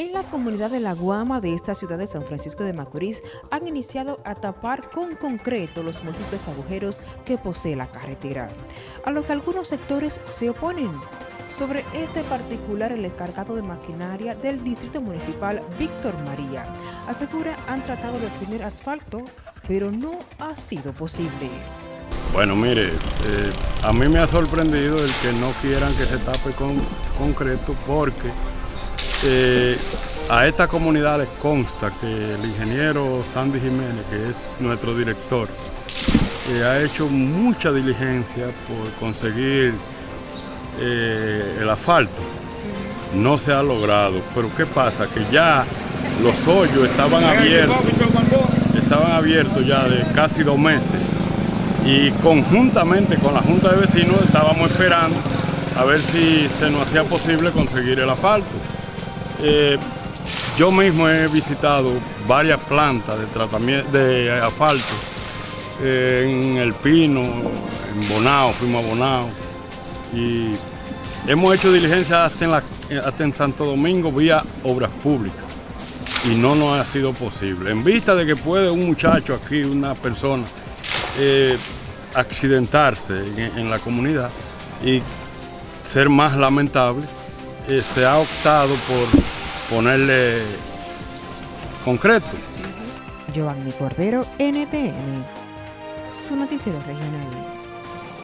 En la comunidad de La Guama de esta ciudad de San Francisco de Macorís han iniciado a tapar con concreto los múltiples agujeros que posee la carretera, a lo que algunos sectores se oponen. Sobre este particular, el encargado de maquinaria del Distrito Municipal, Víctor María, asegura han tratado de obtener asfalto, pero no ha sido posible. Bueno, mire, eh, a mí me ha sorprendido el que no quieran que se tape con concreto porque eh, a esta comunidad les consta que el ingeniero Sandy Jiménez, que es nuestro director, eh, ha hecho mucha diligencia por conseguir eh, el asfalto. No se ha logrado, pero ¿qué pasa? Que ya los hoyos estaban abiertos, estaban abiertos ya de casi dos meses y conjuntamente con la Junta de Vecinos estábamos esperando a ver si se nos hacía posible conseguir el asfalto. Eh, yo mismo he visitado varias plantas de tratamiento de asfalto eh, en El Pino, en Bonao, fuimos a Bonao y hemos hecho diligencia hasta en, Santo Domingo vía obras públicas y no nos ha sido posible. En vista de que puede un muchacho aquí, una persona, eh, accidentarse en, la comunidad y ser más lamentable, se ha optado por ponerle concreto. Giovanni Cordero, NTN, su noticiero regional.